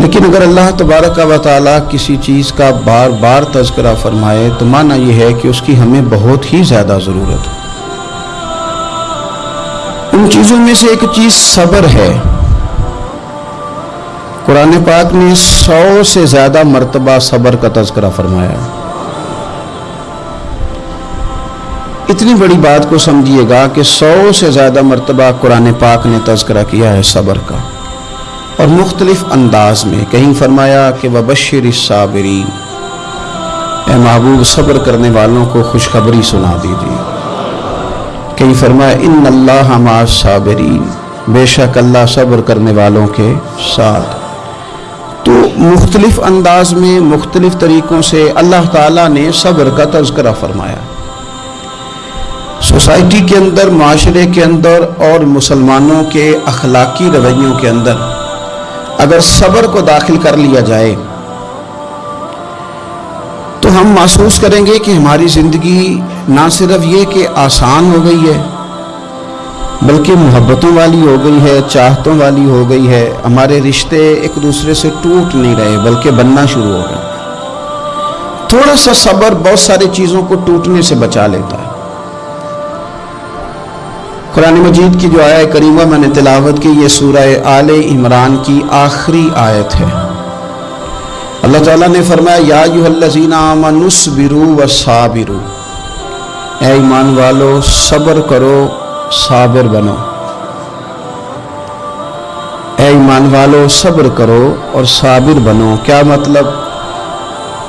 लेकिन अगर अल्लाह तबारक व किसी चीज़ का बार बार तस्करा फरमाए तो माना यह है कि उसकी हमें बहुत ही ज़्यादा ज़रूरत है। उन चीज़ों में से एक चीज़ सब्र है। कुरान पाक ने सौ से ज़्यादा मरतबा सब्र का तस्करा फरमाया। इतनी बड़ी बात को समझिएगा कि सौ से ज़्यादा मरतबा कुरान पाक ने तस्करा किया है सब्र का। और मुख्तलिफ़ अंदाज में कहीं फरमाया कि वबशर साबरी ए महबूब, सब्र करने वालों को खुशखबरी सुना दीजिए। कहीं फरमाया इन अल्लाह साबरीन, बेशक अल्लाह सब्र करने वालों के साथ। तो मुख्तलिफ़ अंदाज में, मुख्तलिफ़ तरीक़ों से अल्लाह ताला ने सब्र का तस्करा फरमाया। सोसाइटी के अंदर, माशरे के अंदर और मुसलमानों के अखलाकी रवैयों के अंदर अगर सब्र को दाखिल कर लिया जाए तो हम महसूस करेंगे कि हमारी ज़िंदगी ना सिर्फ़ ये कि आसान हो गई है, बल्कि मोहब्बतों वाली हो गई है, चाहतों वाली हो गई है। हमारे रिश्ते एक दूसरे से टूट नहीं रहे, बल्कि बनना शुरू हो गए। थोड़ा सा सब्र बहुत सारी चीज़ों को टूटने से बचा लेता है। कुरान मजीद की जो आया करीमा मैंने तिलावत की, ये सूरह आल इमरान की आखिरी आयत है। अल्लाह ताला ने फरमाया, या युहल्लजीना मनुसबिरु व ईमान वालो, सब्र करो, साबिर बनो। ए ईमान वालो, सब्र करो और साबिर बनो। क्या मतलब?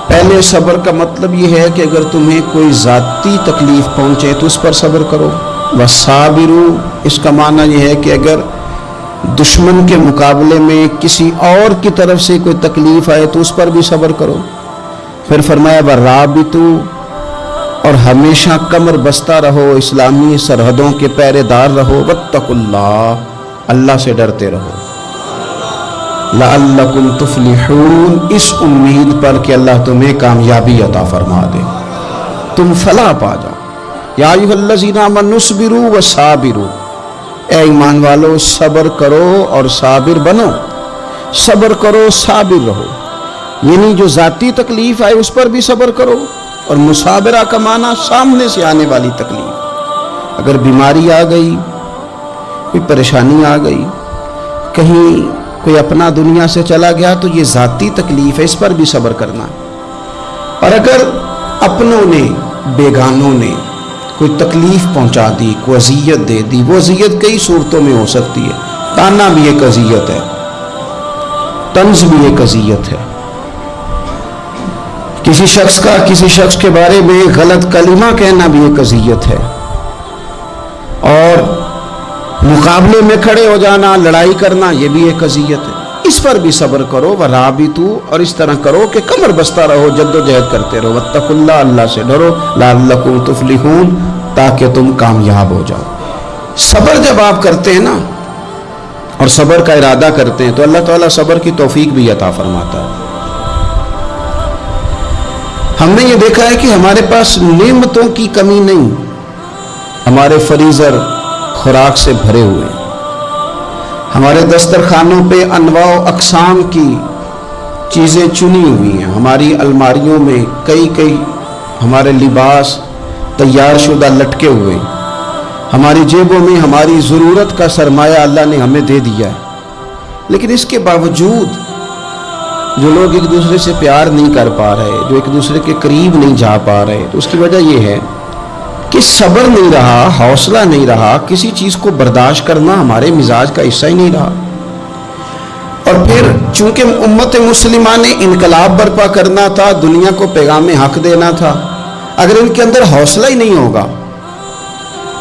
पहले सब्र का मतलब ये है कि अगर तुम्हें कोई ज़ाती तकलीफ़ पहुँचे तो उस पर सब्र करो। वसाबिरू, इसका माना यह है कि अगर दुश्मन के मुकाबले में किसी और की तरफ़ से कोई तकलीफ़ आए तो उस पर भी सब्र करो। फिर फरमाया व राबितु और हमेशा कमर बस्ता रहो, इस्लामी सरहदों के पहरेदार रहो वत्तकुल्ला अल्लाह से डरते रहो। लकुम तुफलिहून, इस उम्मीद पर कि अल्लाह तुम्हें कामयाबी अता फरमा दे। तुम फला पा जाओ। याजीना व साबिरू। ए ईमान वालो, सब्र करो और साबिर बनो। सब्र करो, साबिर रहो। यानी जो ज़ाती तकलीफ़ आए, उस पर भी सब्र करो और मुसाबरा का माना सामने से आने वाली तकलीफ़। अगर बीमारी आ गई, कोई परेशानी आ गई, कहीं कोई अपना दुनिया से चला गया तो ये ज़ाती तकलीफ़ है, इस पर भी सब्र करना। और अगर अपनों ने, बेगानों ने कोई तकलीफ़ पहुँचा दी, कोई अजियत दे दी। वो अजियत कई सूरतों में हो सकती है। ताना भी एक अजियत है। तंज भी एक अजियत है। किसी शख्स का, किसी शख्स के बारे में गलत कलिमा कहना भी एक अजियत है। और मुकाबले में खड़े हो जाना, लड़ाई करना यह भी एक अजियत है। इस पर भी सब्र करो, व राबी तू और इस तरह करो कि कमर बसता रहो, जद्दोजहद करते रहो। वत्तकुल्ला, अल्लाह से डरो लाकुम ताकि तुम कामयाब हो जाओ। सब्र जब आप करते हैं ना, और सब्र का इरादा करते हैं तो अल्लाह ताला सब्र की तौफीक भी अता फरमाता है। हमने ये देखा है कि हमारे पास नियमतों की कमी नहीं, हमारे फरीजर खुराक से भरे हुए हैं। हमारे दस्तरखानों पे अनवा अकसाम की चीज़ें चुनी हुई हैं। हमारी अलमारियों में कई कई हमारे लिबास तैयार शुदा लटके हुए हमारी जेबों में हमारी ज़रूरत का सरमाया अल्लाह ने हमें दे दिया है। लेकिन इसके बावजूद जो लोग एक दूसरे से प्यार नहीं कर पा रहे, जो एक दूसरे के करीब नहीं जा पा रहे तो उसकी वजह यह है कि सब्र नहीं रहा, हौसला नहीं रहा, किसी चीज़ को बर्दाश्त करना हमारे मिजाज का हिस्सा ही नहीं रहा। और फिर चूँकि उम्मत मुसलिमा ने इनकलाब बर्पा करना था, दुनिया को पैगाम हक देना था, अगर इनके अंदर हौसला ही नहीं होगा,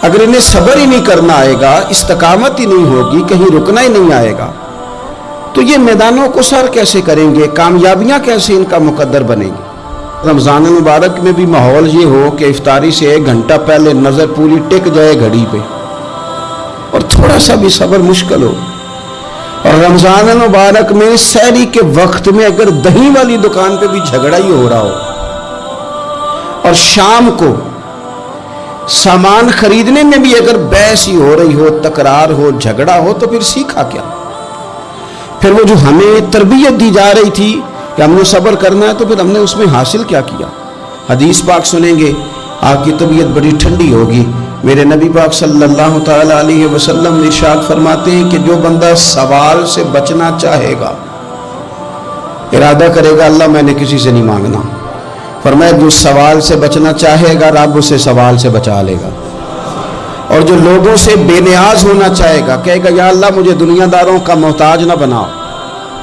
अगर इन्हें सब्र ही नहीं करना आएगा, इस्तकामत ही नहीं होगी, कहीं रुकना ही नहीं आएगा तो ये मैदानों को सर कैसे करेंगे, कामयाबियाँ कैसे इनका मुकद्दर बनेंगी? रमज़ान मुबारक में भी माहौल ये हो कि इफ्तारी से एक घंटा पहले नज़र पूरी टिक जाए घड़ी पे। और थोड़ा सा भी सब्र मुश्किल हो। और रमज़ान मुबारक में सैरी के वक्त में अगर दही वाली दुकान पे भी झगड़ा ही हो रहा हो, और शाम को सामान खरीदने में भी अगर बहस ही हो रही हो, तकरार हो, झगड़ा हो तो फिर सीखा क्या? फिर वो जो हमें तरबियत दी जा रही थी कि हमने सब्र करना है तो फिर हमने उसमें हासिल क्या किया? हदीस पाक सुनेंगे, आपकी तबीयत बड़ी ठंडी होगी। मेरे नबी पाक सल्लल्लाहु अलैहि वसल्लम इरशाद फरमाते हैं कि जो बंदा सवाल से बचना चाहेगा, इरादा करेगा, अल्लाह मैंने किसी से नहीं मांगना। फरमाया, जो सवाल से बचना चाहेगा, रब उसे सवाल से बचा लेगा। और जो लोगों से बेनियाज होना चाहेगा, कहेगा, या अल्लाह, मुझे दुनियादारों का मोहताज ना बनाओ।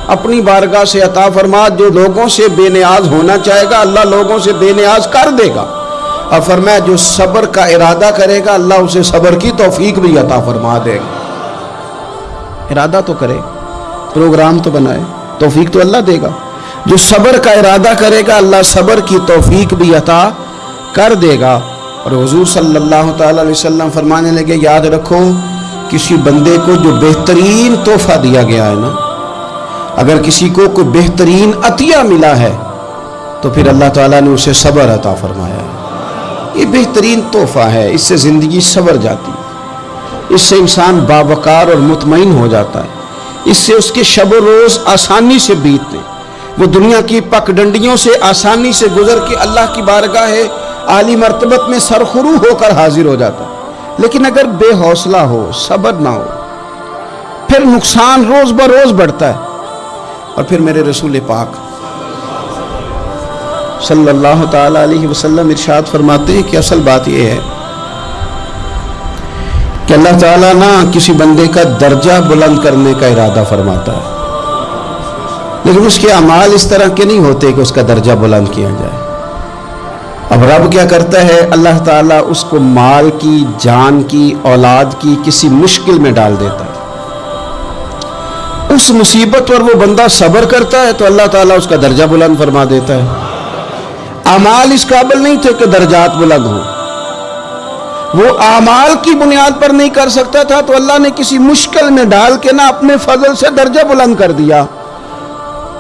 अपनी बारगाह से अता फरमा, जो लोगों से बेनियाज होना चाहेगा, अल्लाह लोगों से बेनियाज कर देगा। और फरमाया, जो सब्र का इरादा करेगा, अल्लाह उसे सब्र की तौफीक भी अता फरमा देगा। इरादा तो करे, प्रोग्राम तो बनाए, तौफीक तो अल्लाह देगा। जो सब्र का इरादा करेगा, अल्लाह सब्र की तौफीक भी अता कर देगा। और हजूर सल्लल्लाहु अलैहि वसल्लम फरमाने लगे, याद रखो, किसी बंदे को जो बेहतरीन तोहफा दिया गया है ना अगर किसी को कोई बेहतरीन अतिया मिला है तो फिर अल्लाह ताला ने उसे सब्र अता फरमाया। ये बेहतरीन तोहफा है, इससे ज़िंदगी सवर जाती है। इससे इंसान बावकार और मुतमिन हो जाता है। इससे उसके शब रोज़ आसानी से बीतते। वो दुनिया की पकडंडियों से आसानी से गुजर के अल्लाह की बारगाह है, आली मरतबत में सरखरू होकर हाजिर हो जाता लेकिन अगर बेहौसला हो, सब्र ना हो, फिर नुकसान रोज़ ब रोज़ बढ़ता है। और फिर मेरे रसूल पाक सल्लल्लाहु अलैहि वसल्लम इरशाद फरमाते हैं कि असल बात यह है कि अल्लाह ताला ना किसी बंदे का दर्जा बुलंद करने का इरादा फरमाता है। लेकिन उसके अमाल इस तरह के नहीं होते कि उसका दर्जा बुलंद किया जाए। अब रब क्या करता है? अल्लाह ताला उसको माल की, जान की, औलाद की किसी मुश्किल में डाल देता है। उस मुसीबत पर वो बंदा सब्र करता है तो अल्लाह ताला उसका दर्जा बुलंद फरमा देता है। अमाल इस काबिल नहीं थे कि दर्जात बुलंद हो। वो अमाल की बुनियाद पर नहीं कर सकता था तो अल्लाह ने किसी मुश्किल में डाल के ना अपने फजल से दर्जा बुलंद कर दिया।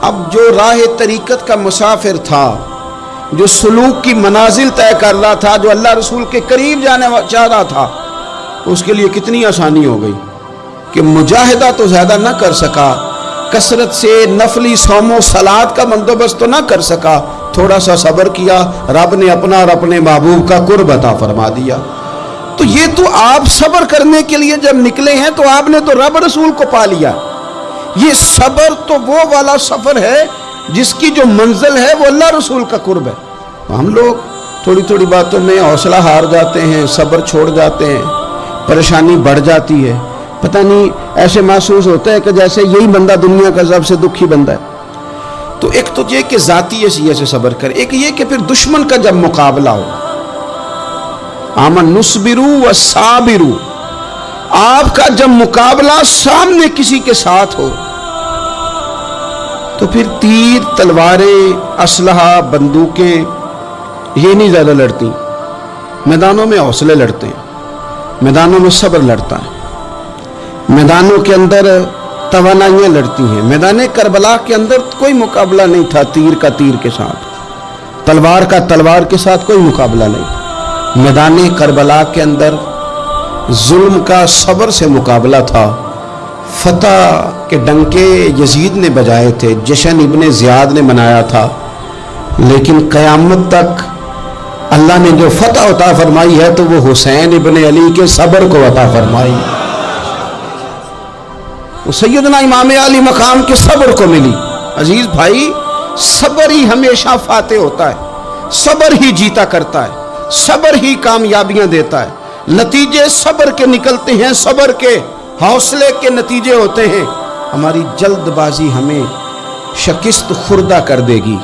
अब जो राह तरीकत का मुसाफिर था, जो सलूक की मनाजिल तय कर रहा था, जो अल्लाह रसूल के करीब जाने चाह रहा था, उसके लिए कितनी आसानी हो गई। कि मुजाहिदा तो ज़्यादा ना कर सका। कसरत से नफली सोमो सलाद का बंदोबस्त तो ना कर सका। थोड़ा सा सब्र किया, रब ने अपना और अपने महबूब का कुर्ब अता फरमा दिया। तो ये तो आप सब्र करने के लिए जब निकले हैं तो आपने तो रब रसूल को पा लिया। ये सब्र तो वो वाला सफ़र है, जिसकी जो मंजिल है, वो अल्लाह रसूल का कुर्ब है। तो हम लोग थोड़ी थोड़ी बातों में हौसला हार जाते हैं, सब्र छोड़ जाते हैं, परेशानी बढ़ जाती है। पता नहीं, ऐसे महसूस होता है कि जैसे यही बंदा दुनिया का सबसे दुखी बंदा है। तो एक तो ये कि जाती है से सब्र कर, एक ये कि फिर दुश्मन का जब मुकाबला हो आमन नुस्बिरू व साबिरू, आपका जब मुकाबला सामने किसी के साथ हो तो फिर तीर, तलवारें, असलहा, बंदूकें, ये नहीं ज़्यादा लड़ती। मैदानों में हौसले लड़ते हैं, मैदानों में सब्र लड़ता है। मैदानों के अंदर तवानाइयाँ लड़ती हैं। मैदान करबला के अंदर कोई मुकाबला नहीं था तीर का तीर के साथ। तलवार का तलवार के साथ कोई मुकाबला नहीं। मैदान करबला के अंदर जुल्म का सब्र से मुकाबला था। फतह के डंके यजीद ने बजाए थे, जशन इबन ज़ियाद ने मनाया था। लेकिन क़यामत तक अल्लाह ने जो फतह अता फरमाई है तो वो हुसैन इबन अली के सब्र को अता फरमाई। वो सैदना इमाम अली मकाम के सब्र को मिली। अज़ीज़ भाई, सब्र ही हमेशा फाते होता है, सब्र ही जीता करता है, सब्र ही कामयाबियाँ देता है। नतीजे सब्र के निकलते हैं, सब्र के हौसले के नतीजे होते हैं। हमारी जल्दबाजी हमें शकिस्त खुर्दा कर देगी।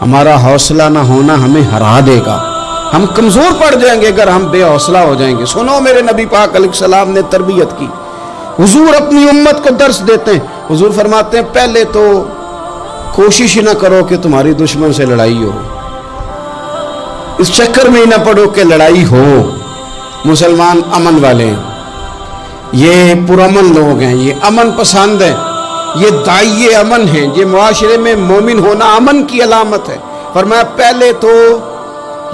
हमारा हौसला ना होना हमें हरा देगा। हम कमज़ोर पड़ जाएँगे अगर हम बेहौसला हो जाएँगे। सुनो मेरे नबी पाक सलाम ने तरबियत की। हुजूर अपनी उम्मत को दर्श देते हैं। हुजूर फरमाते हैं, पहले तो कोशिश ही ना करो कि तुम्हारी दुश्मन से लड़ाई हो। इस चक्कर में ही ना पड़ो कि लड़ाई हो। मुसलमान अमन वाले हैं। ये पुरमन लोग हैं, ये अमन पसंद है। ये दाइये अमन हैं, ये मुआशरे में मोमिन होना अमन की अलामत है। पर मैं पहले तो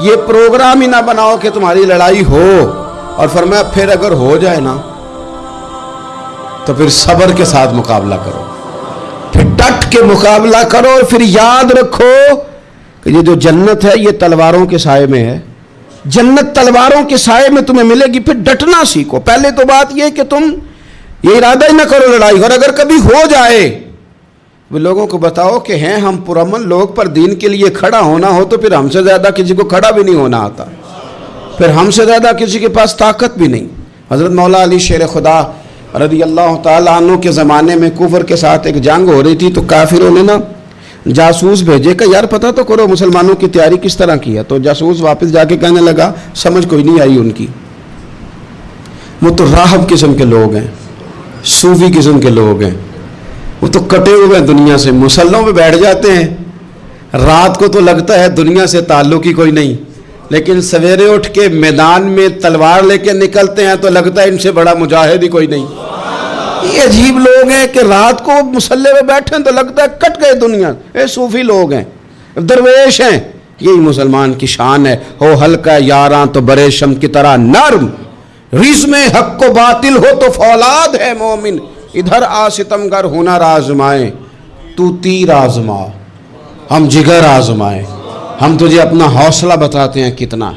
ये प्रोग्राम ही ना बनाओ कि तुम्हारी लड़ाई हो। और फरमाया, फिर अगर हो जाए ना तो फिर सब्र के साथ मुकाबला करो। फिर डट के मुकाबला करो और फिर याद रखो कि ये जो जन्नत है, ये तलवारों के साय में है। जन्नत तलवारों के साय में तुम्हें मिलेगी, फिर डटना सीखो। पहले तो बात यह कि तुम ये इरादा ही ना करो लड़ाई, और अगर कभी हो जाए, वो लोगों को बताओ कि हैं हम पुरमन लोग पर दीन के लिए खड़ा होना हो तो फिर हमसे ज़्यादा किसी को खड़ा भी नहीं होना आता। फिर हमसे ज़्यादा किसी के पास ताकत भी नहीं। हज़रत मौला अली शेर खुदा रदी अल्लाह तु के ज़माने में कुफर के साथ एक जंग हो रही थी तो काफिरों ने ना जासूस भेजे का यार, पता तो करो, मुसलमानों की तैयारी किस तरह की है? तो जासूस वापस जाके कहने लगा, समझ कोई नहीं आई उनकी। वो तो राहब किस्म के लोग हैं, सूफी किस्म के लोग हैं। वो तो कटे हुए हैं दुनिया से, मुसल्लों पे बैठ जाते हैं। रात को तो लगता है दुनिया से ताल्लुक ही कोई नहीं। लेकिन सवेरे उठ के मैदान में तलवार लेके निकलते हैं तो लगता है इनसे बड़ा मुजाहिद ही कोई नहीं। ये अजीब लोग हैं कि रात को मुसल्ले में बैठे तो लगता है कट गए दुनिया। ये सूफी लोग हैं, दरवेश हैं। यही मुसलमान की शान है। हो हल्का यारा तो बड़े शम की तरह नर्म। रिज में हक को बातिल हो तो फौलाद है मोमिन। इधर आ सितमगर हुनर आजमाए तू तीर आजमा। हम जिगर आजमाए। हम तुझे अपना हौसला बताते हैं कितना।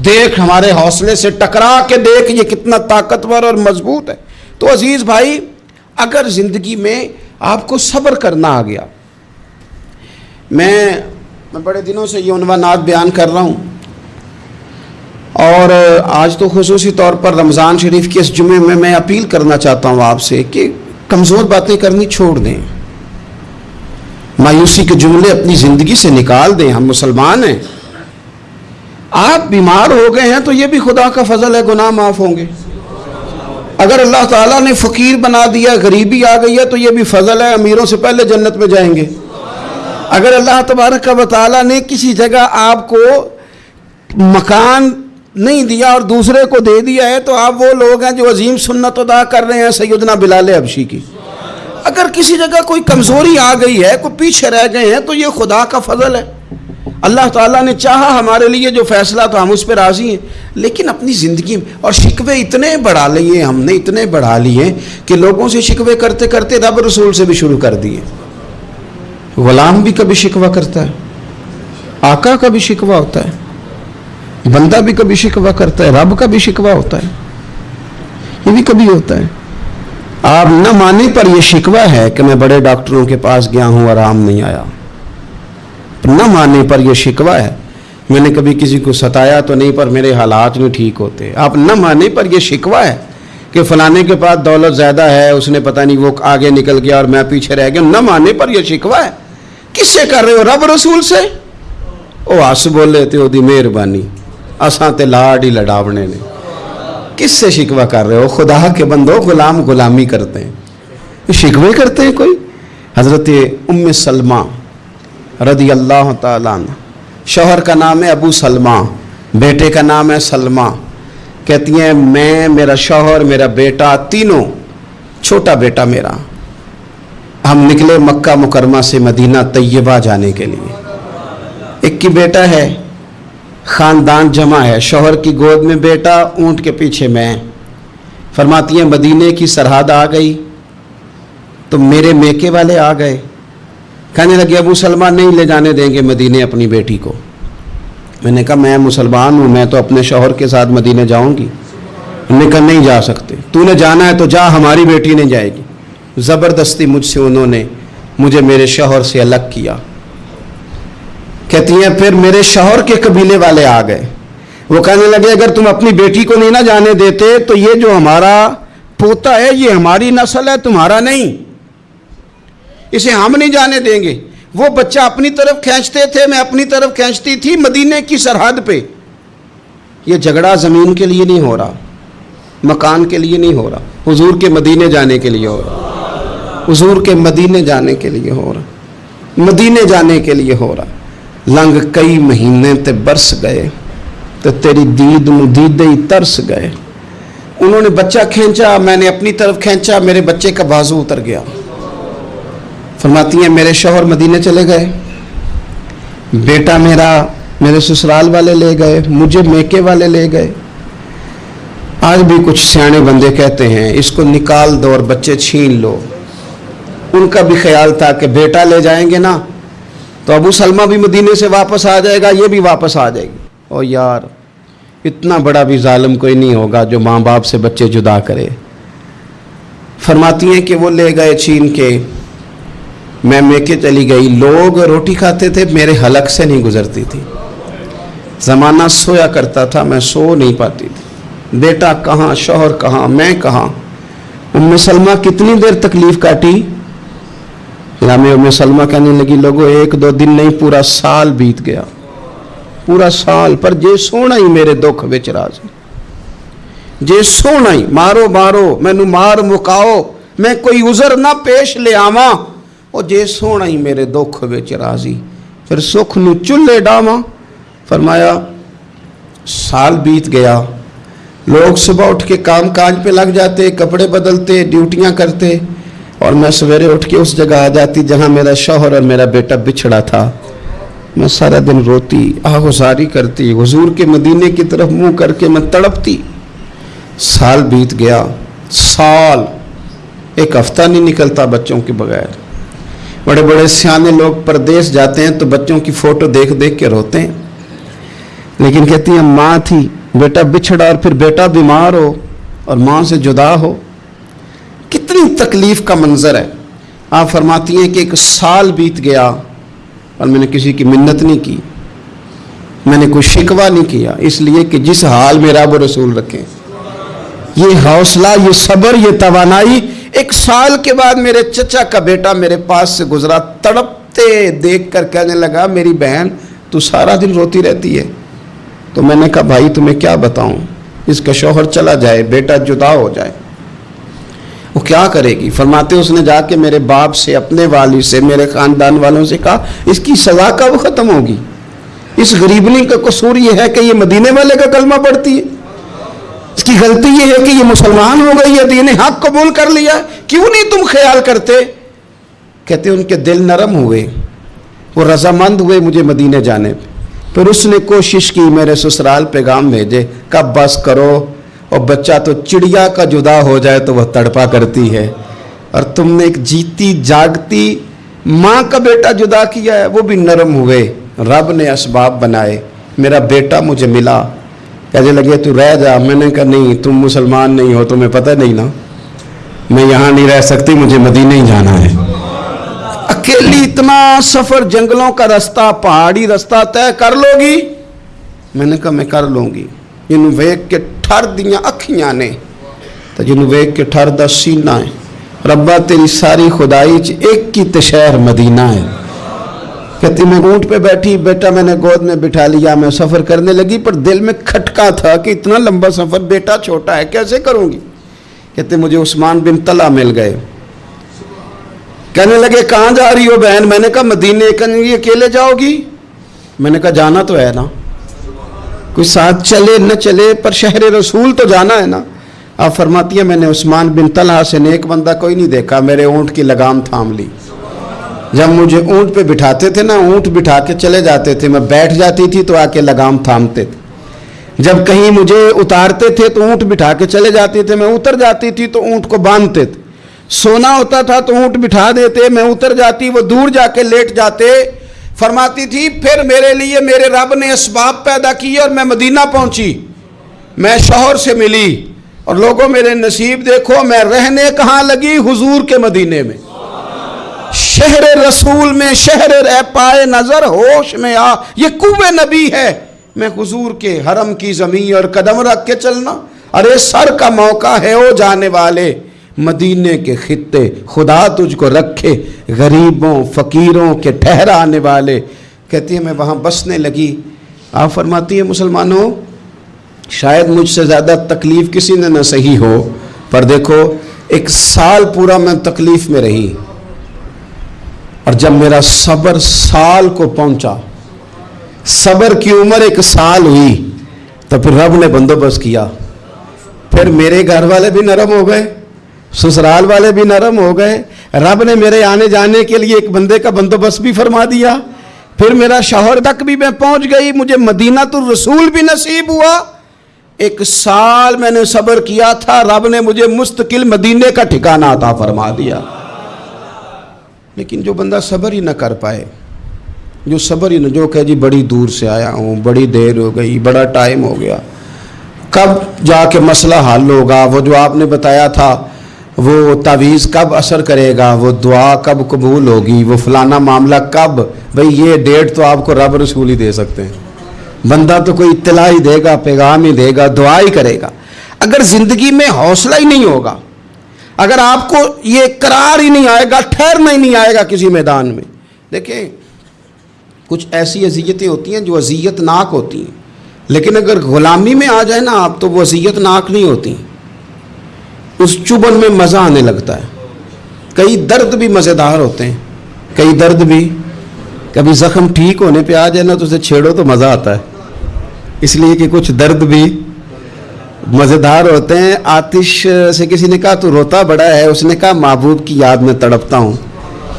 देख, हमारे हौसले से टकरा के देख ये कितना ताकतवर और मज़बूत है। तो अज़ीज़ भाई, अगर ज़िंदगी में आपको सब्र करना आ गया, मैं मैं बड़े दिनों से ये उनवानात बयान कर रहा हूँ। और आज तो खसूस तौर पर रमज़ान शरीफ के इस जुमे में मैं अपील करना चाहता हूँ आपसे कि कमज़ोर बातें करनी छोड़ दें। मायूसी के जुमले अपनी ज़िंदगी से निकाल दें, हम मुसलमान हैं। आप बीमार हो गए हैं तो ये भी खुदा का फजल है, गुनाह माफ़ होंगे। अगर अल्लाह ताला ने फ़कीर बना दिया, गरीबी आ गई है तो ये भी फजल है, अमीरों से पहले जन्नत में जाएँगे। अगर अल्लाह तबारक का वाली ने किसी जगह आपको मकान नहीं दिया और दूसरे को दे दिया है तो आप वो लोग हैं जो अजीम सुन्नत अदा कर रहे हैं सैदना बिलाल अबशी की। अगर किसी जगह कोई कमज़ोरी आ गई है, कोई पीछे रह गए हैं तो ये खुदा का फजल है। अल्लाह ताला ने चाहा हमारे लिए जो फैसला तो हम उस पर राज़ी हैं। लेकिन अपनी ज़िंदगी में, और शिकवे इतने बढ़ा लिए हमने, इतने बढ़ा लिए कि लोगों से शिकवे करते करते रब रसूल से भी शुरू कर दिए। गुलाम भी कभी शिकवा करता है, आका का भी शिकवा होता है, बंदा भी कभी शिकवा करता है, रब का भी शिकवा होता है। ये भी कभी होता है। आप न माने पर यह शिकवा है कि मैं बड़े डॉक्टरों के पास गया हूँ आराम नहीं आया। न माने पर यह शिकवा है, मैंने कभी किसी को सताया तो नहीं, पर मेरे हालात नहीं ठीक होते। आप न माने पर यह शिकवा है कि फलाने के पास दौलत ज़्यादा है, उसने पता नहीं वो आगे निकल गया और मैं पीछे रह गया। न माने पर यह शिकवा है। किससे कर रहे हो? रब रसूल से? ओ हस बोले थे मेहरबानी। असा तो लाड ही लड़ावने ने। किससे शिकवा कर रहे हो? खुदा के बंदो गुलाम गुलामी करते हैं। शिकवे करते हैं कोई? हज़रत उम सलमा रदी अल्लाह शोहर का नाम है अबू सलमा, बेटे का नाम है सलमा। कहती हैं, मैं, मेरा शोहर, मेरा बेटा, तीनों, छोटा बेटा मेरा। हम निकले मक्का मुकरमा से मदीना तैयबा जाने के लिए। एक की बेटा है ख़ानदान जमा है। शोहर की गोद में बेटा, ऊँट के पीछे मैं। फरमाती हैं, मदीने की सरहद आ गई तो मेरे मेके वाले आ गए। कहने लगे, अबू सलमान नहीं ले जाने देंगे मदीने अपनी बेटी को। मैंने कहा, मैं मुसलमान हूँ, मैं तो अपने शोहर के साथ मदीने जाऊँगी। उन्होंने कहा, नहीं जा सकते। तूने जाना है तो जा, हमारी बेटी नहीं जाएगी। ज़बरदस्ती मुझसे उन्होंने मुझे मेरे शोहर से अलग किया। कहती हैं, फिर मेरे शौहर के कबीले वाले आ गए। वो कहने लगे, अगर तुम अपनी बेटी को नहीं ना जाने देते तो ये जो हमारा पोता है, ये हमारी नस्ल है, तुम्हारा नहीं। इसे हम नहीं जाने देंगे। वो बच्चा अपनी तरफ़ खींचते थे, मैं अपनी तरफ़ खींचती थी मदीने की सरहद पे। ये झगड़ा ज़मीन के लिए नहीं हो रहा, मकान के लिए नहीं हो रहा, हुजूर के मदीने जाने के लिए हो रहा, हुजूर के मदीने जाने के लिए हो रहा, मदीने जाने के लिए हो रहा। लंघ कई महीने ते बरस गए तो तेरी दीद दीदे ही तरस गए। उन्होंने बच्चा खींचा, मैंने अपनी तरफ़ खींचा, मेरे बच्चे का बाजू उतर गया। फरमाती हैं, मेरे शोहर मदीने चले गए। बेटा मेरा मेरे ससुराल वाले ले गए, मुझे मेके वाले ले गए। आज भी कुछ सियाने बंदे कहते हैं, इसको निकाल दो और बच्चे छीन लो। उनका भी ख्याल था कि बेटा ले जाएँगे ना तो अबू सलमा भी मदीने से वापस आ जाएगा, ये भी वापस आ जाएगी। ओ यार, इतना बड़ा भी जालिम कोई नहीं होगा जो माँ बाप से बच्चे जुदा करे। फरमाती हैं कि वो ले गए छीन के। मैं मेके चली गई। लोग रोटी खाते थे, मेरे हलक से नहीं गुजरती थी। ज़माना सोया करता था, मैं सो नहीं पाती थी। बेटा कहाँ, शोहर कहाँ, मैं कहाँ? उम्म सलमा कितनी देर तकलीफ़ काटी? में उम्म सलमा कहने लगी, लोगों, एक दो दिन नहीं, पूरा साल बीत गया। पूरा साल, पर जे सोना ही मेरे दुख बिच राज जे सोना ही, मारो मारो, मैनू मार मुकाओ, मैं कोई उजर ना पेश ले आवा और जे सोना ही मेरे दुख बिच राज़ी फिर सुख न चूल्हे डावा, फरमाया, साल बीत गया। लोग सुबह उठ के काम काज पे लग जाते, कपड़े बदलते, ड्यूटियाँ करते और मैं सवेरे उठ के उस जगह आ जाती जहाँ मेरा शोहर और मेरा बेटा बिछड़ा था। मैं सारा दिन रोती आहुजारी करती, हुजूर के मदीने की तरफ़ मुँह करके मैं तड़पती। साल बीत गया, साल, एक हफ़्ता नहीं निकलता बच्चों के बगैर। बड़े बड़े सियाने लोग परदेश जाते हैं तो बच्चों की फ़ोटो देख देख के रोते हैं। लेकिन कहती हैं, माँ थी, बेटा बिछड़ा और फिर बेटा बीमार हो और माँ से जुदा हो। कितनी तकलीफ़ का मंज़र है। आप फरमाती हैं कि एक साल बीत गया और मैंने किसी की मिन्नत नहीं की। मैंने कोई शिकवा नहीं किया, इसलिए कि जिस हाल में रब रसूल रखें। ये हौसला, ये सब्र, ये तवानाई, एक साल के बाद मेरे चचा का बेटा मेरे पास से गुजरा, तड़पते देख कर कहने लगा, मेरी बहन, तू सारा दिन रोती रहती है। तो मैंने कहा, भाई, तुम्हें क्या बताऊँ? इसका शोहर चला जाए, बेटा जुदा हो जाए। वो क्या करेगी? फरमाते उसने जाके मेरे बाप से, अपने वाली से, मेरे ख़ानदान वालों से कहा, इसकी सज़ा कब ख़त्म होगी? इस गरीबनी का कसूर ये है कि ये मदीने वाले का कलमा पड़ती है। इसकी गलती ये है कि ये मुसलमान हो गई है दीन हक कबूल कर लिया क्यों नहीं तुम ख्याल करते? कहते, उनके दिल नरम हुए, वो रजामंद हुए मुझे मदीने जाने फिर उसने कोशिश की, मेरे ससुराल पैगाम भेजे कब बस करो और बच्चा तो चिड़िया का जुदा हो जाए तो वह तड़पा करती है। और तुमने एक जीती जागती माँ का बेटा जुदा किया है, वो भी नरम हुए। रब ने इसबाब बनाए। मेरा बेटा मुझे मिला। कहने लगे, तू रह जा। मैंने कहा, नहीं, तुम मुसलमान नहीं हो, तुम्हें पता नहीं ना। मैं यहाँ नहीं रह सकती, मुझे मदीने ही जाना है। अकेली इतना सफ़र जंगलों का रास्ता, पहाड़ी रास्ता तय कर लोगी? मैंने कहा, मैं कर लूँगी। जिन वेख के ठर दिया अखियाँ ने तो जिन वेख के ठर सीना है रब्बा तेरी सारी खुदाई च एक ही तशहर मदीना है कहती मैं ऊँट पे बैठी बेटा मैंने गोद में बिठा लिया मैं सफ़र करने लगी पर दिल में खटका था कि इतना लंबा सफ़र बेटा छोटा है कैसे करूँगी कहते मुझे उस्मान बिन तला मिल गए कहने लगे कहाँ जा रही हो बहन मैंने कहा मदीने कहने अकेले जाओगी मैंने कहा जाना तो है ना कोई साथ चले, न चले, पर शहर रसूल तो जाना है ना। आप फरमाती है, मैंने उस्मान बिन तला से नेक बंदा कोई नहीं देखा, मेरे ऊँट की लगाम थाम ली। जब मुझे ऊँट पे बिठाते थे ना, ऊँट बिठा के चले जाते थे, मैं बैठ जाती थी तो आके लगाम थामते थे। जब कहीं मुझे उतारते थे तो ऊँट बिठा के चले जाते थे, मैं उतर जाती थी तो ऊँट को बांधते थे। सोना होता था तो ऊँट बिठा देते, मैं उतर जाती, वो दूर जाके लेट जाते फरमाती थी, फिर मेरे लिए मेरे रब ने इसबाब पैदा किए और मैं मदीना पहुँची। मैं शोहर से मिली और लोगों मेरे नसीब देखो, मैं रहने कहाँ लगी? हुजूर के मदीने में। शहर रसूल में, शहर रह पाए नज़र, होश में आ। ये कुबे नबी है। मैं हुजूर के हरम की ज़मीन और कदम रख के चलना। अरे सर का मौका है ओ जाने वाले। मदीने के खत्ते, खुदा तुझको रखे, गरीबों, फ़कीरों के ठहराने वाले। कहती है, मैं वहाँ बसने लगी। आप फरमाती है, मुसलमानों, शायद मुझसे ज़्यादा तकलीफ़ किसी ने ना सही हो, पर देखो, एक साल पूरा मैं तकलीफ़ में रही। और जब मेरा सब्र साल को पहुँचा, सब्र की उम्र एक साल हुई तो फिर रब ने बंदोबस्त किया। फिर मेरे घर वाले भी नरम हो गए। ससुराल वाले भी नरम हो गए। रब ने मेरे आने जाने के लिए एक बंदे का बंदोबस्त भी फरमा दिया। फिर मेरा शहर तक भी मैं पहुँच गई। मुझे मदीना तो रसूल भी नसीब हुआ। एक साल मैंने सब्र किया था। रब ने मुझे मुस्तकिल मदीने का ठिकाना आता फरमा दिया। लेकिन जो बंदा सब्र ही ना कर पाए, जो सब्र ही न, जो कहे, जी, बड़ी दूर से आया हूँ, बड़ी देर हो गई, बड़ा टाइम हो गया। कब जाके मसला हल होगा? वो जो आपने बताया था वो तावीज़ कब असर करेगा? वो दुआ कब कबूल होगी? वो फलाना मामला कब? भाई, ये डेट तो आपको रब रसूल ही दे सकते हैं। बंदा तो कोई इतला ही देगा, पैगाम ही देगा, दुआ ही करेगा। अगर ज़िंदगी में हौसला ही नहीं होगा, अगर आपको ये करार ही नहीं आएगा, ठहरना ही नहीं आएगा किसी मैदान में, देखें, कुछ ऐसी अजियतें होती हैं जो अजियतनाक होती हैं। लेकिन अगर ग़ुलामी में आ जाए ना आप तो वो अजियतनाक नहीं होती। उस चुबन में मज़ा आने लगता है। कई दर्द भी मज़ेदार होते हैं। कई दर्द भी। कभी ज़ख्म ठीक होने पे आ जाए ना तो उसे छेड़ो तो मज़ा आता है। इसलिए कि कुछ दर्द भी मज़ेदार होते हैं। आतिश से किसी ने कहा तो रोता बड़ा है। उसने कहा, महबूब की याद में तड़पता हूँ।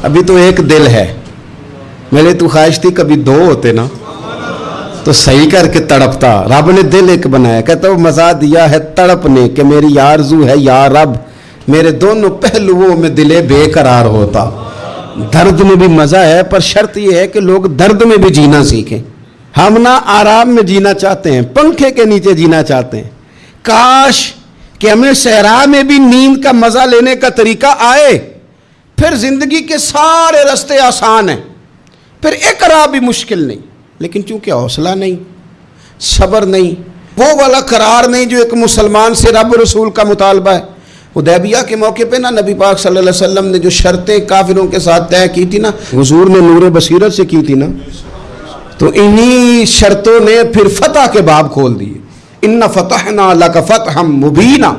अभी तो एक दिल है। मेरे तो ख्वाहिश थी कभी दो होते ना। तो सही करके तड़पता। रब ने दिल एक बनाया, कहता वो मज़ा दिया है तड़पने के, मेरी आरज़ू है या रब, मेरे दोनों पहलुओं में दिले बेकरार होता। दर्द में भी मज़ा है, पर शर्त यह है कि लोग दर्द में भी जीना सीखें। हम ना आराम में जीना चाहते हैं, पंखे के नीचे जीना चाहते हैं। काश कि हमें सहरा में भी नींद का मज़ा लेने का तरीका आए। फिर ज़िंदगी के सारे रास्ते आसान हैं, फिर एक भी मुश्किल नहीं। लेकिन चूँकि हौसला नहीं, सब्र नहीं, वो वाला करार नहीं जो एक मुसलमान से रब रसूल का मुतालबा है। उदैबिया के मौके पे ना नबी पाक सल्लल्लाहु ने जो शर्तें काफिरों के साथ तय की थी ना, हजूर ने नूर बसीरत से की थी ना तो इन्हीं शर्तों ने फिर फतह के बाब खोल दिए। इन्ना फतह ना अल्लाह का फतह हम मुबीना।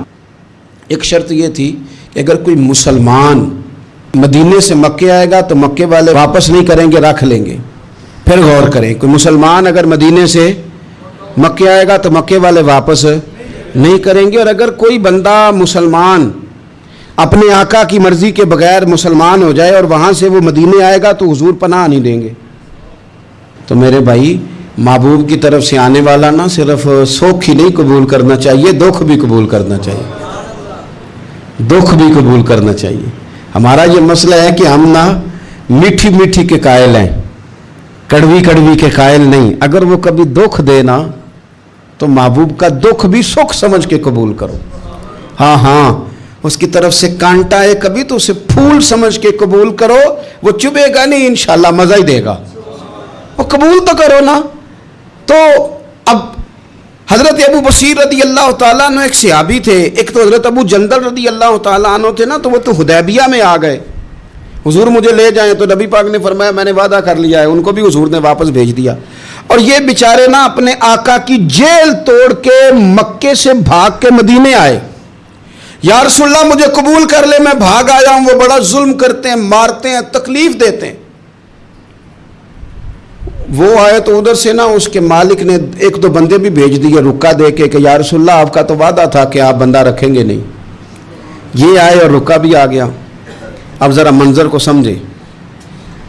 एक शर्त ये थी कि अगर कोई मुसलमान मदीने से मक्के आएगा तो मक्के वाले वापस नहीं करेंगे, रख लेंगे। फिर गौर करें कोई मुसलमान अगर मदीने से मक्के आएगा तो मक्के वाले वापस नहीं करेंगे। और अगर कोई बंदा मुसलमान अपने आका की मर्ज़ी के बगैर मुसलमान हो जाए और वहाँ से वो मदीने आएगा तो हुजूर पनाह नहीं देंगे। तो मेरे भाई, महबूब की तरफ़ से आने वाला ना सिर्फ़ सुख ही नहीं कबूल करना चाहिए, दुख भी कबूल करना चाहिए। दुख भी कबूल करना चाहिए। हमारा ये मसला है कि हम ना मीठी मीठी के कायल हैं। कड़वी कड़वी के कायल नहीं। अगर वो कभी दुख देना तो महबूब का दुख भी सुख समझ के कबूल करो। हाँ हाँ उसकी तरफ़ से कांटा है कभी तो उसे फूल समझ के कबूल करो। वो चुभेगा नहीं, इंशाल्लाह मज़ा ही देगा। वो कबूल तो करो ना। तो अब हज़रत अबू बशीर रदी अल्लाह तु एक सियाबी थे। एक तो हज़रत अबू जंदल रदी अल्लाह तु थे ना तो वो तो हुदैबिया में आ गए। हुजूर मुझे ले जाएँ तो नबी पाक ने फरमाया, मैंने वादा कर लिया है। उनको भी हुजूर ने वापस भेज दिया। और ये बेचारे ना अपने आका की जेल तोड़ के मक्के से भाग के मदीने आए। यारसुल्ला मुझे कबूल कर ले, मैं भाग आया हूँ। वो बड़ा जुल्म करते हैं, मारते हैं, तकलीफ़ देते हैं। वो आए तो उधर से ना उसके मालिक ने एक दो बंदे भी भेज दिए, रुका दे के यार रसुल्ला आपका तो वादा था कि आप बंदा रखेंगे नहीं। ये आए और रुका भी आ गया। अब ज़रा मंज़र को समझे।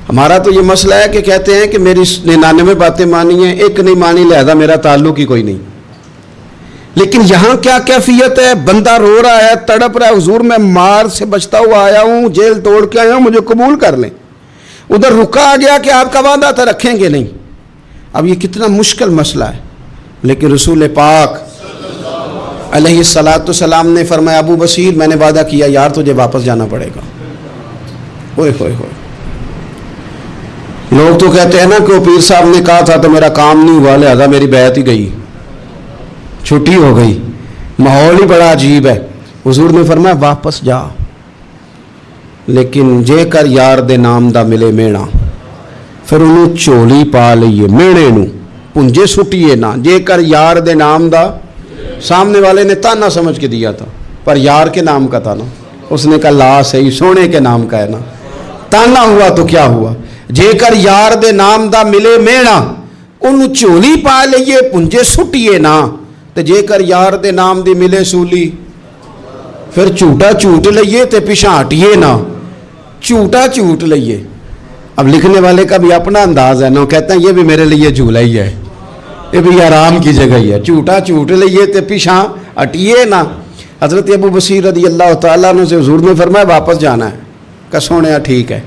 हमारा तो ये मसला है कि कहते हैं कि मेरी निन्यानवे बातें मानी हैं, एक नहीं मानी, लिहाजा मेरा ताल्लुक ही कोई नहीं। लेकिन यहाँ क्या कैफियत है? बंदा रो रहा है, तड़प रहा है, हजूर, मैं मार से बचता हुआ आया हूँ, जेल तोड़ के आया हूँ, मुझे कबूल कर लें। उधर रुका आ गया कि आपका वादा था, रखेंगे नहीं। अब ये कितना मुश्किल मसला है। लेकिन रसूल पाक सलाम ने फरमाया, अबू बशीर, मैंने वादा किया, यार तुझे वापस जाना पड़ेगा। लोग तो कहते हैं ना कि पीर साहब ने कहा था तो मेरा काम नहीं हुआ, लिहाजा मेरी बैत ही गई। छुट्टी हो गई। माहौल ही बड़ा अजीब है। हजूर ने फरमाया, वापस जा। लेकिन जेकर यार दे नाम दा मिले मेणा, फिर उन्हें चोली पा लीए मेणे नुंजे सुटीए ना। जेकर यार दे नाम दा, सामने वाले ने ताना समझ के दिया था, पर यार के नाम का था ना। उसने कहा, ला सही, सोने के नाम का है ना। ना ताना हुआ तो क्या हुआ जेकर यार दे नाम दा मिले मेणा ਉਹਨੂੰ ਝੋਲੀ ਪਾ ਲਈਏ ਪੁੰਜੇ ਸੁੱਟੀਏ ਨਾ ਤੇ ਜੇਕਰ ਯਾਰ ਦੇ ਨਾਮ ਦੀ ਮਿਲੇ ਸੂਲੀ ਫਿਰ ਝੂਟਾ ਝੂਟ ਲਈਏ ਤੇ ਪਿਛਾਂ ਹਟੀਏ ਨਾ झूठा झूठ लिए अब लिखने वाले का भी अपना अंदाज है ना कहते हैं ये भी मेरे लिए झूला ही है ये भी आराम की जगह ही है झूठा झूठ लिए तो पिछा हटिए ना हजरत अबू बसीर रदी अल्लाह तु से हजूर ने फरमाया वापस जाना है का सोने ठीक है।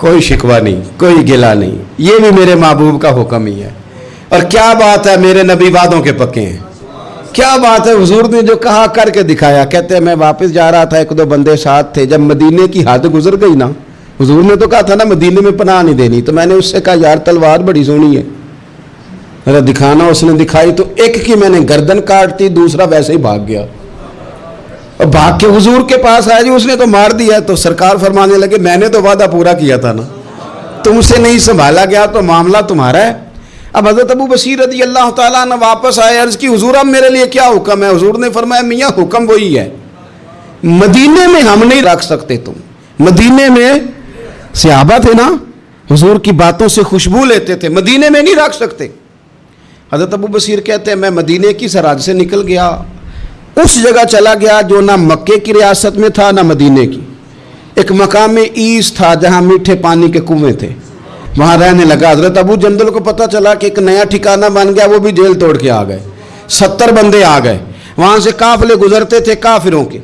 कोई शिकवा नहीं, कोई गिला नहीं। ये भी मेरे महबूब का हुक्म ही है। और क्या बात है, मेरे नबी वादों के पक्के हैं। क्या बात है, हुजूर ने जो कहा करके दिखाया। कहते हैं, मैं वापस जा रहा था, एक दो बंदे साथ थे। जब मदीने की हद गुजर गई ना, हजूर ने तो कहा था ना, मदीने में पनाह नहीं देनी। तो मैंने उससे कहा, यार, तलवार बड़ी सोनी है। मेरा दिखाना उसने दिखाई तो एक की मैंने गर्दन काट दी, दूसरा वैसे ही भाग गया। और भाग के हुजूर के पास आया जी, उसने तो मार दिया तो सरकार फरमाने लगे, मैंने तो वादा पूरा किया था ना। तुमसे नहीं संभाला गया तो मामला तुम्हारा है। अब हज़रत अबू बशीर रज़ी अल्लाह ने वापस आए, अर्ज़ की, हुजूर, अब मेरे लिए क्या हुक्म है? हुजूर ने फरमाया, मियाँ, हुक्म वही है। मदीने में हम नहीं रख सकते तुम। मदीने में सियाबा थे ना, हुजूर की बातों से खुशबू लेते थे। मदीने में नहीं रख सकते। हज़रत अबू बशीर कहते हैं, मैं मदीने की सराज से निकल गया। उस जगह चला गया जो ना मक्के की रियासत में था, ना मदीने की। एक मकाम में ईस था, जहाँ मीठे पानी के कुएँ थे। वहाँ रहने लगा। हज़रत अबू जंदल को पता चला कि एक नया ठिकाना बन गया, वो भी जेल तोड़ के आ गए। सत्तर बंदे आ गए। वहाँ से काफले गुजरते थे काफिरों के।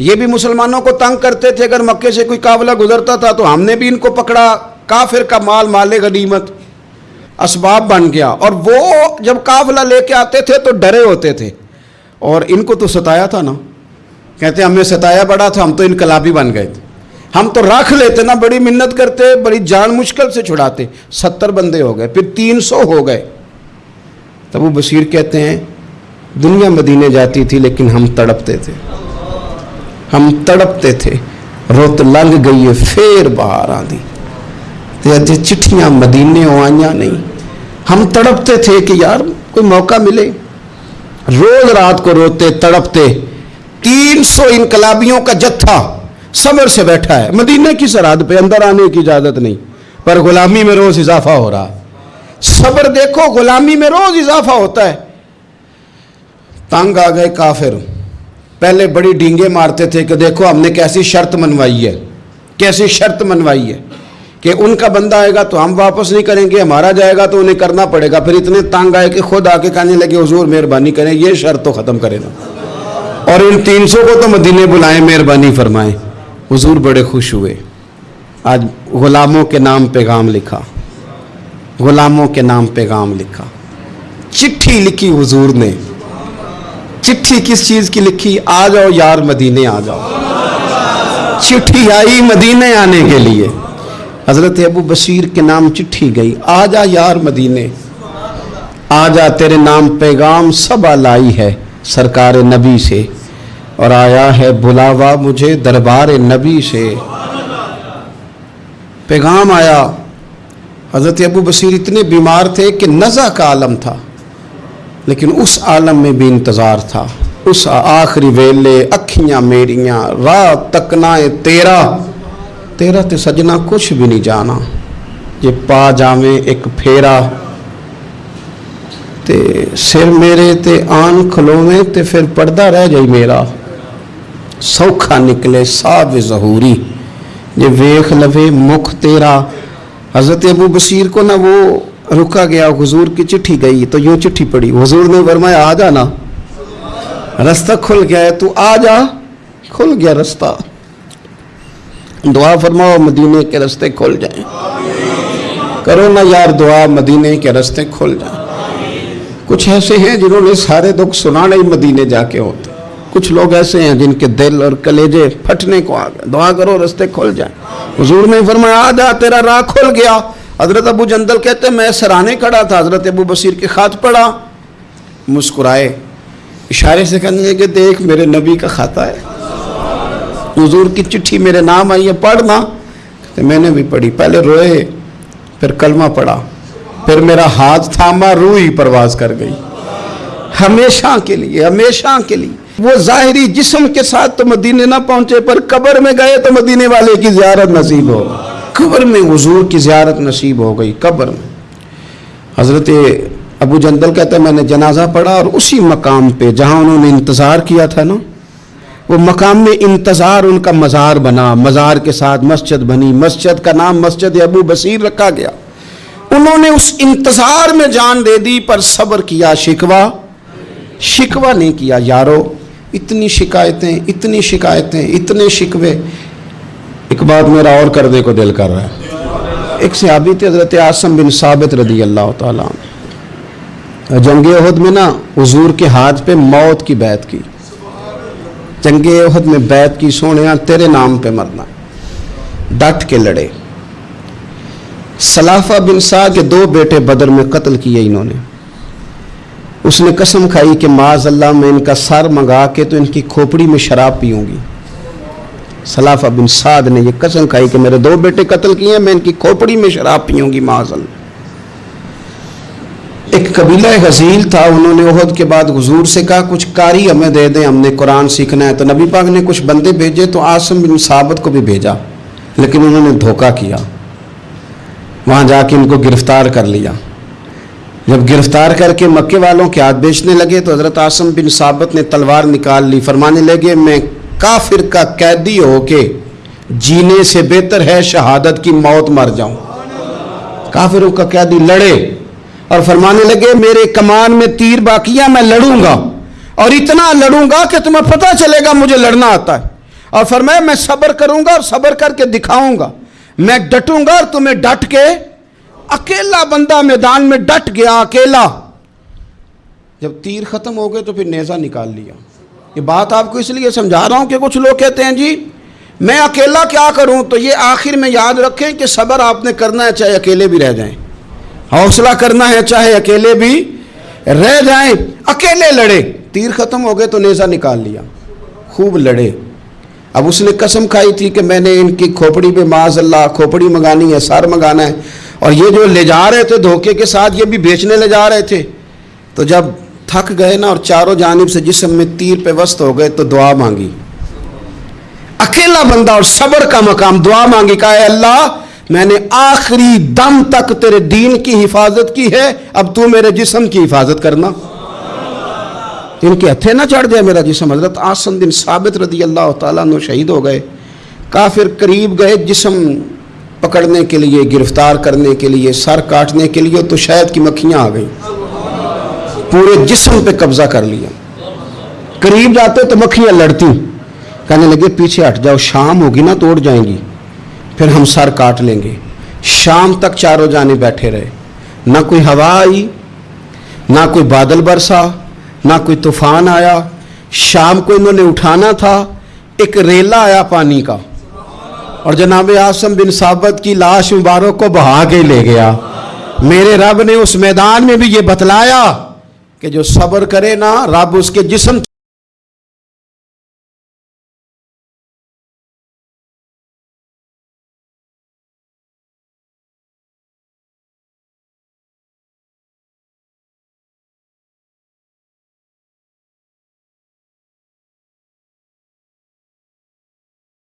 ये भी मुसलमानों को तंग करते थे, अगर मक्के से कोई काफिला गुजरता था तो हमने भी इनको पकड़ा। काफिर का माल माले गनीमत असबाब बन गया। और वो जब काफिला लेके आते थे तो डरे होते थे। और इनको तो सताया था ना। कहते, हमें सताया बड़ा था, हम तो इनकलाबी बन गए थे। हम तो रख लेते ना, बड़ी मिन्नत करते, बड़ी जान मुश्किल से छुड़ाते। सत्तर बंदे हो गए, फिर तीन सौ हो गए। तब वो बशीर कहते हैं, दुनिया मदीने जाती थी, लेकिन हम तड़पते थे। हम तड़पते थे। रुत लंघ गई है, फिर बाहर आंदी ते अज चिट्ठियाँ मदीने आइया नहीं। हम तड़पते थे कि यार, कोई मौका मिले। रोज रात को रोते, तड़पते, तीन सौ इनकलाबियों का जत्था सबर से बैठा है। मदीने की सरहद पे अंदर आने की इजाज़त नहीं, पर गुलामी में रोज इजाफा हो रहा सबर देखो, गुलामी में रोज इजाफा होता है। तंग आ गए काफिर। पहले बड़ी डींगे मारते थे कि देखो हमने कैसी शर्त मनवाई है, कैसी शर्त मनवाई है। कि उनका बंदा आएगा तो हम वापस नहीं करेंगे, हमारा जाएगा तो उन्हें करना पड़ेगा। फिर इतने तंग आए कि खुद आके कहने लगे, हजूर, मेहरबानी करें, ये शर्त तो ख़त्म करें ना। और इन तीन सौ को तो मदीने बुलाएँ, मेहरबानी फरमाएँ। हुजूर बड़े खुश हुए। आज गुलामों के नाम पैगाम लिखा। गुलामों के नाम पैगाम लिखा। चिट्ठी लिखी हुजूर ने। चिट्ठी किस चीज़ की लिखी? आ जाओ यार, मदीने आ जाओ। चिट्ठी आई मदीने आने के लिए। हज़रत अबू बशीर के नाम चिट्ठी गई आ जा यार मदीने आ जा तेरे नाम पैगाम सब लाई है सरकार नबी से, और आया है बुलावा मुझे दरबार नबी से। पैगाम आया, हज़रत अबू बशीर इतने बीमार थे कि नज़ा का आलम था, लेकिन उस आलम में भी इंतज़ार था। उस आखिरी वेले अखियाँ मेरियाँ, रात तकनाए तेरा तेरा तो सजना कुछ भी नहीं जाना। जे पा जावे एक फेरा, ते सिर मेरे ते आन खलोवे, ते फिर पर्दा रह जाए मेरा। सौखा निकले साब जहूरी ये वेख लवे मुख तेरा। हज़रत अबू बशीर को ना वो रुका गया, हुजूर की चिट्ठी गई तो यूँ चिट्ठी पड़ी हुजूर ने फरमाया, आ जाना रास्ता खुल गया है, तू आ जा। खुल गया रास्ता। दुआ फरमाओ, मदीने के रास्ते खोल जाए। करो ना यार दुआ, मदीने के रास्ते खोल जाए। कुछ ऐसे हैं जिन्होंने सारे दुख सुनाने ही मदीने जाके होते। कुछ लोग ऐसे हैं जिनके दिल और कलेजे फटने को आ गए। दुआ करो, रास्ते खोल जाए। हजूर ने फरमाया, आ जा, तेरा राह खुल गया। हज़रत अबू जंदल कहते, मैं सराहने खड़ा था। हज़रत अबू बशीर के खात पड़ा, मुस्कुराए। इशारे से कहने लगे, देख, मेरे नबी का खाता है। हजूर की चिट्ठी मेरे नाम आई है, पढ़ना। तो मैंने भी पढ़ी। पहले रोए, फिर कलमा पढ़ा। फिर मेरा हाथ थामा, रूह ही परवाज कर गई। हमेशा के लिए, हमेशा के लिए। वो ज़ाहरी जिस्म के साथ तो मदीने ना पहुँचे, पर कब्र में गए तो मदीने वाले की ज्यारत नसीब हो कब्र में हजूर की ज्यारत नसीब हो गई, कब्र में। हज़रत अबू जंदल कहते मैंने जनाजा पढ़ा और उसी मकाम पे जहाँ उन्होंने इंतज़ार किया था ना वो मकाम में इंतज़ार उनका मज़ार बना, मज़ार के साथ मस्जिद बनी, मस्जिद का नाम मस्जिद अबू बसीर रखा गया। उन्होंने उस इंतज़ार में जान दे दी, पर सब्र किया, शिकवा शिकवा नहीं किया, यारो, इतनी शिकायतें इतनी शिकायतें, इतने शिकवे। एक बात मेरा और करने को दिल कर रहा है। एक सहाबी थे, हज़रत आसम बिन साबित रदी अल्लाह ताला जंग अहद में ना, हुजूर के हाथ पे मौत की बैत की। जंग अहद में बैत की सोने तेरे नाम पे मरना। डट के लड़े। सलाफा बिन साद के दो बेटे बदर में कत्ल किए इन्होंने। उसने कसम खाई कि माज अल्लाह मैं इनका सर मंगा के तो इनकी खोपड़ी में शराब पीऊँगी। सलाफा बिन साद ने यह कसम खाई कि मेरे दो बेटे कत्ल किए मैं इनकी खोपड़ी में शराब पीऊँगी, माज अल्लाह। एक कबीला हजील था, उन्होंने उहद के बाद हजूर से कहा, कुछ कारी हमें दे दें, हमने कुरान सीखना है। तो नबी पाक ने कुछ बंदे भेजे तो आसम बिन साबत को भी भेजा, लेकिन उन्होंने धोखा किया। वहाँ जाके इनको गिरफ़्तार कर लिया। जब गिरफ़्तार करके मक्के वालों के हाथ बेचने लगे तो हज़रत आसम बिन साबत ने तलवार निकाल ली। फरमाने लगे, मैं काफिर का कैदी हो के जीने से बेहतर है शहादत की मौत मर जाऊँ। काफिरों का कैदी लड़े और फरमाने लगे, मेरे कमान में तीर बाकिया मैं लड़ूँगा। और इतना लड़ूँगा कि तुम्हें पता चलेगा, मुझे लड़ना आता है। और फरमाया, मैं सब्र करूँगा और सब्र करके दिखाऊँगा। मैं डटूँगा और तुम्हें डट के, अकेला बंदा मैदान में डट गया, अकेला। जब तीर खत्म हो गए तो फिर नेजा निकाल लिया। ये बात आपको इसलिए समझा रहा हूँ कि कुछ लोग कहते हैं, जी, मैं अकेला क्या करूँ? तो ये आखिर में याद रखें कि सब्र आपने करना है, चाहे अकेले भी रह जाएँ। हौसला करना है, चाहे अकेले भी रह जाए, अकेले लड़े। तीर खत्म हो गए तो नेजा निकाल लिया। खूब लड़े। अब उसने कसम खाई थी कि मैंने इनकी खोपड़ी पे माज अल्लाह, खोपड़ी मंगानी है, सार मंगाना है। और ये जो ले जा रहे थे धोखे के साथ, ये भी बेचने ले जा रहे थे। तो जब थक गए ना और चारों जानब से जिसम में तीर पे वस्त हो गए तो दुआ मांगी। अकेला बंदा और सब्र का मकाम, दुआ मांगी, कहा अल्लाह मैंने आखिरी दम तक तेरे दीन की हिफाजत की है, अब तू मेरे जिसम की हिफाजत करना। इनके हथे ना चढ़ जाए मेरा जिसम। हज़रत आसन दिन साबित रदी अल्लाह तु शहीद हो गए। काफिर करीब गए जिसम पकड़ने के लिए, गिरफ़्तार करने के लिए, सर काटने के लिए तो शायद की मक्खियाँ आ गई। पूरे जिसम पे कब्जा कर लिया। करीब जाते तो मक्खियाँ लड़ती। कहने लगे, पीछे हट जाओ, शाम होगी ना तोड़ जाएँगी। फिर हम सर काट लेंगे। शाम तक चारों जाने बैठे रहे। ना कोई हवा आई, ना कोई बादल बरसा, ना कोई तूफ़ान आया। शाम को इन्होंने उठाना था, एक रेला आया पानी का। और जनाब आसम बिन साबत की लाश मुबारक को बहा के ले गया। मेरे रब ने उस मैदान में भी ये बतलाया कि जो सब्र करे ना, रब उसके जिसम